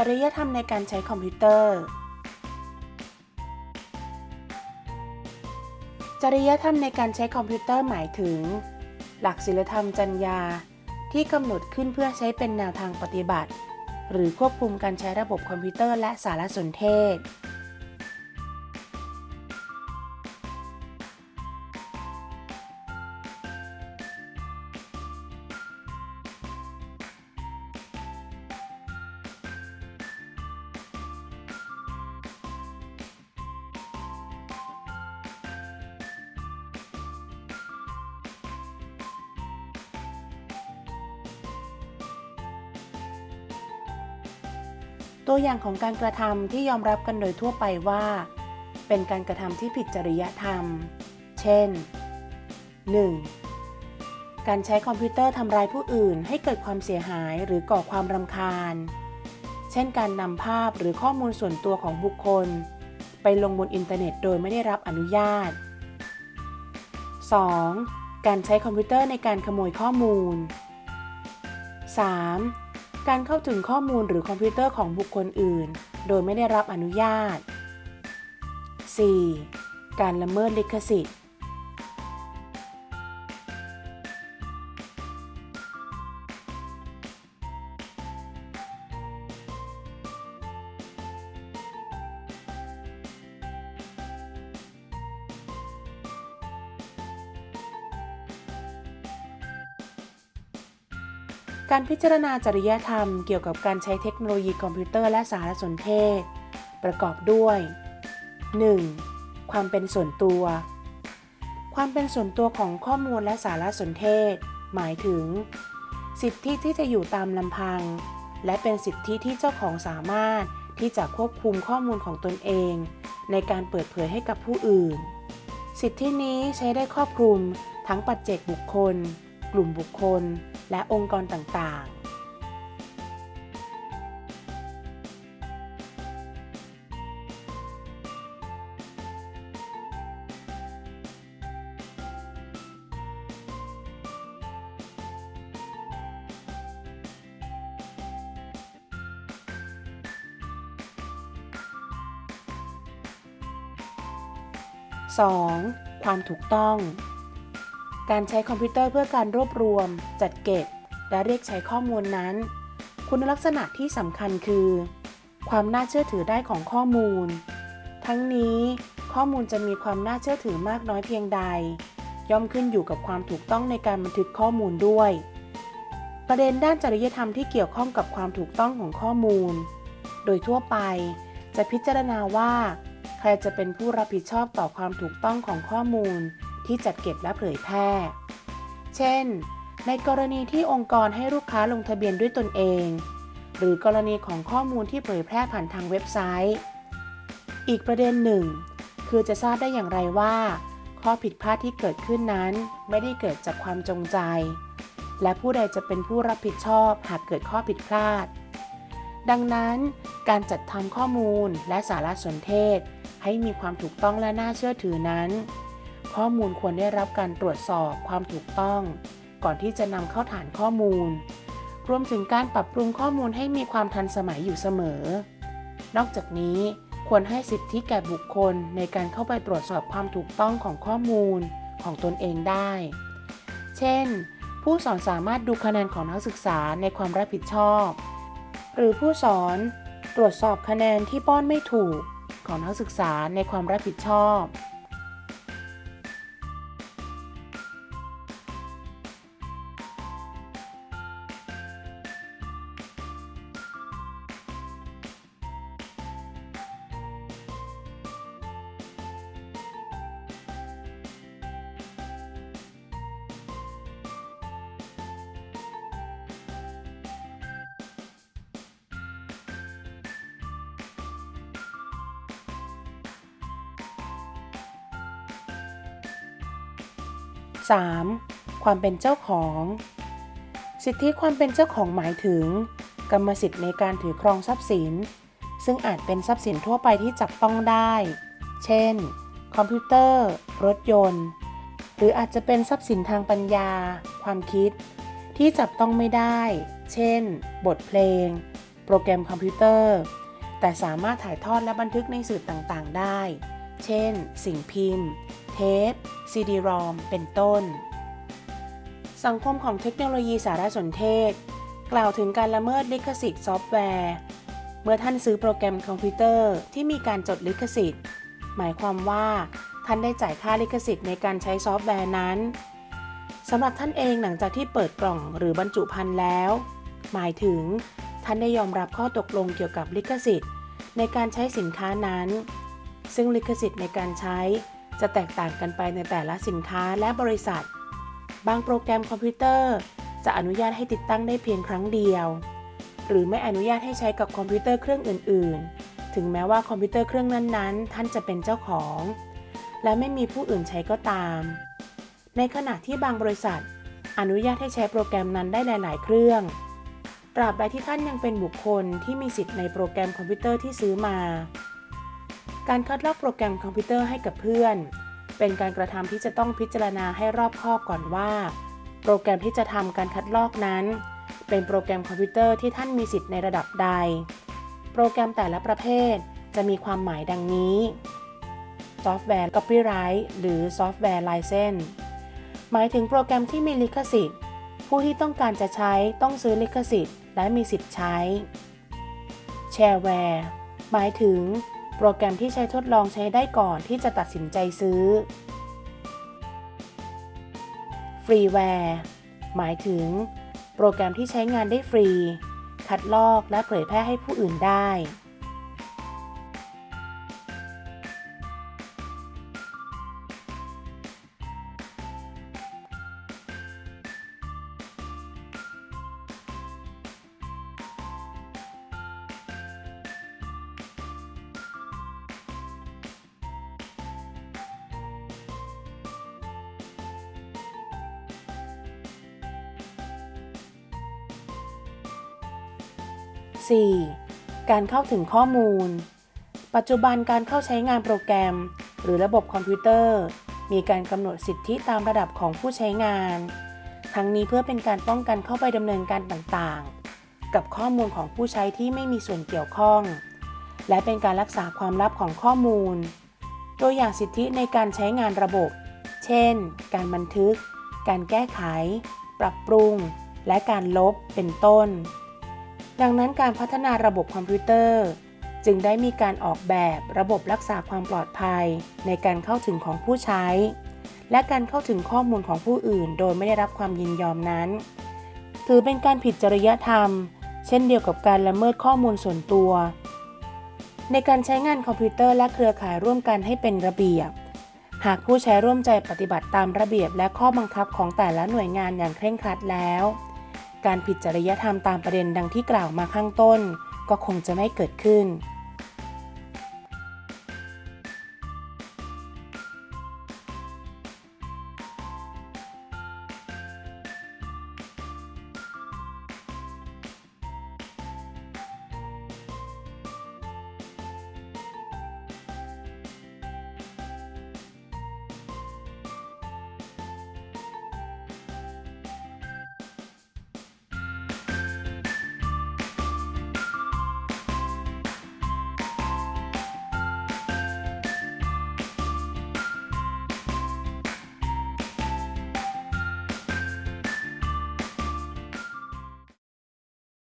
จริยธรรมในการใช้คอมพิวเตอร์ จริยธรรมในการใช้คอมพิวเตอร์หมายถึง หลักศีลธรรมจรรยาที่กำหนดขึ้นเพื่อใช้เป็นแนวทางปฏิบัติ หรือควบคุมการใช้ระบบคอมพิวเตอร์และสารสนเทศ ตัวอย่างของการกระทำที่ยอมรับกันโดยทั่วไปว่า เป็นการกระทำที่ผิดจริยธรรม เช่น 1. การใช้คอมพิวเตอร์ทำร้ายผู้อื่นให้เกิดความเสียหายหรือก่อความรำคาญ เช่น การนำภาพหรือข้อมูลส่วนตัวของบุคคล ไปลงบนอินเทอร์เน็ตโดยไม่ได้รับอนุญาต 2. การใช้คอมพิวเตอร์ในการขโมยข้อมูล 3. การเข้าถึงข้อมูลหรือคอมพิวเตอร์ของบุคคลอื่น โดยไม่ได้รับอนุญาต 4. การละเมิดลิขสิทธิ์ การพิจารณาจริยธรรมเกี่ยวกับการใช้เทคโนโลยีคอมพิวเตอร์และสารสนเทศ ประกอบด้วย 1. ความเป็นส่วนตัว ความเป็นส่วนตัวของข้อมูลและสารสนเทศ หมายถึง สิทธิที่จะอยู่ตามลำพัง และเป็นสิทธิที่เจ้าของสามารถที่จะควบคุมข้อมูลของตนเอง ในการเปิดเผยให้กับผู้อื่น สิทธินี้ใช้ได้ครอบคลุมทั้งปัจเจกบุคคล กลุ่มบุคคล และองค์กรต่างๆ 2. ความถูกต้อง การใช้คอมพิวเตอร์เพื่อการรวบรวม จัดเก็บ และเรียกใช้ข้อมูลนั้น คุณลักษณะที่สำคัญคือ ความน่าเชื่อถือได้ของข้อมูล ทั้งนี้ข้อมูลจะมีความน่าเชื่อถือมากน้อยเพียงใด ย่อมขึ้นอยู่กับความถูกต้องในการบันทึกข้อมูลด้วย ประเด็นด้านจริยธรรมที่เกี่ยวข้องกับความถูกต้องของข้อมูล โดยทั่วไปจะพิจารณาว่า ใครจะเป็นผู้รับผิดชอบต่อความถูกต้องของข้อมูล ที่จัดเก็บและเผยแพร่ เช่น ในกรณีที่องค์กรให้ลูกค้าลงทะเบียนด้วยตนเอง หรือกรณีของข้อมูลที่เผยแพร่ผ่านทางเว็บไซต์ อีกประเด็นหนึ่ง คือจะทราบได้อย่างไรว่า ข้อผิดพลาดที่เกิดขึ้นนั้น ไม่ได้เกิดจากความจงใจ และผู้ใดจะเป็นผู้รับผิดชอบหากเกิดข้อผิดพลาด ดังนั้น การจัดทำข้อมูลและสารสนเทศให้มีความถูกต้องและน่าเชื่อถือนั้น ข้อมูลควรได้รับการตรวจสอบความถูกต้อง ก่อนที่จะนำเข้าฐานข้อมูล รวมถึงการปรับปรุงข้อมูลให้มีความทันสมัยอยู่เสมอ นอกจากนี้ควรให้สิทธิแก่บุคคลในการเข้าไปตรวจสอบความถูกต้องของข้อมูลของตนเองได้ เช่น ผู้สอนสามารถดูคะแนนของนักศึกษาในความรับผิดชอบ หรือผู้สอนตรวจสอบคะแนนที่ป้อนไม่ถูกของนักศึกษาในความรับผิดชอบ 3. ความเป็นเจ้าของ สิทธิความเป็นเจ้าของหมายถึง กรรมสิทธิ์ในการถือครองทรัพย์สิน ซึ่งอาจเป็นทรัพย์สินทั่วไปที่จับต้องได้ เช่น คอมพิวเตอร์ รถยนต์ หรืออาจจะเป็นทรัพย์สินทางปัญญา ความคิด ที่จับต้องไม่ได้ เช่น บทเพลง โปรแกรมคอมพิวเตอร์ แต่สามารถถ่ายทอดและบันทึกในสื่อต่างๆ ได้ เช่น สิ่งพิมพ์ เทป ซีดีรอมเป็นต้น สังคมของเทคโนโลยีสารสนเทศ กล่าวถึงการละเมิดลิขสิทธิ์ซอฟต์แวร์ เมื่อท่านซื้อโปรแกรมคอมพิวเตอร์ที่มีการจดลิขสิทธิ์ หมายความว่าท่านได้จ่ายค่าลิขสิทธิ์ในการใช้ซอฟต์แวร์นั้นสำหรับท่านเองหลังจากที่เปิดกล่องหรือบรรจุภัณฑ์แล้ว หมายถึง ท่านได้ยอมรับข้อตกลงเกี่ยวกับลิขสิทธิ์ ในการใช้สินค้านั้น ซึ่งลิขสิทธิ์ในการใช้ จะแตกต่างกันไปในแต่ละสินค้าและบริษัท บางโปรแกรมคอมพิวเตอร์ จะอนุญาตให้ติดตั้งได้เพียงครั้งเดียว หรือไม่อนุญาตให้ใช้กับคอมพิวเตอร์เครื่องอื่น ๆ ถึงแม้ว่าคอมพิวเตอร์เครื่องนั้น ๆ ท่านจะเป็นเจ้าของ และไม่มีผู้อื่นใช้ก็ตาม ในขณะที่บางบริษัท อนุญาตให้ใช้โปรแกรมนั้นได้หลาย ๆ เครื่องตราบใดที่ท่านยังเป็นบุคคลที่มีสิทธิ์ในโปรแกรมคอมพิวเตอร์ที่ซื้อมา การคัดลอกโปรแกรมคอมพิวเตอร์ให้กับเพื่อน เป็นการกระทำที่จะต้องพิจารณาให้รอบคอบก่อนว่า โปรแกรมที่จะทำการคัดลอกนั้น เป็นโปรแกรมคอมพิวเตอร์ที่ท่านมีสิทธิ์ในระดับใด โปรแกรมแต่ละประเภทจะมีความหมายดังนี้ซอฟต์แวร์ Copyright หรือซอฟต์แวร์ License หมายถึงโปรแกรมที่มีลิขสิทธิ์ ผู้ที่ต้องการจะใช้ต้องซื้อลิขสิทธิ์ และมีสิทธิ์ใช้ Shareware หมายถึง โปรแกรมที่ใช้ทดลองใช้ได้ก่อนที่จะตัดสินใจซื้อ ฟรีแวร์ หมายถึง โปรแกรมที่ใช้งานได้ฟรี คัดลอกและเผยแพร่ให้ผู้อื่นได้ 4. การเข้าถึงข้อมูล ปัจจุบันการเข้าใช้งานโปรแกรม หรือระบบคอมพิวเตอร์ มีการกำหนดสิทธิตามระดับของผู้ใช้งาน ทั้งนี้เพื่อเป็นการป้องกันเข้าไปดำเนินการต่างๆ กับข้อมูลของผู้ใช้ที่ไม่มีส่วนเกี่ยวข้อง และเป็นการรักษาความลับของข้อมูล ตัวอย่างสิทธิในการใช้งานระบบ เช่น การบันทึก การแก้ไข ปรับปรุง และการลบ เป็นต้น ดังนั้นการพัฒนาระบบคอมพิวเตอร์ จึงได้มีการออกแบบระบบรักษาความปลอดภัย ในการเข้าถึงของผู้ใช้ และการเข้าถึงข้อมูลของผู้อื่น โดยไม่ได้รับความยินยอมนั้น ถือเป็นการผิดจริยธรรม เช่นเดียวกับการละเมิดข้อมูลส่วนตัว ในการใช้งานคอมพิวเตอร์และเครือข่ายร่วมกันให้เป็นระเบียบ หากผู้ใช้ร่วมใจปฏิบัติตามระเบียบและข้อบังคับของแต่ละหน่วยงานอย่างเคร่งครัดแล้ว การผิดจริยธรรมตามประเด็นดังที่กล่าวมาข้างต้น ก็คงจะไม่เกิดขึ้น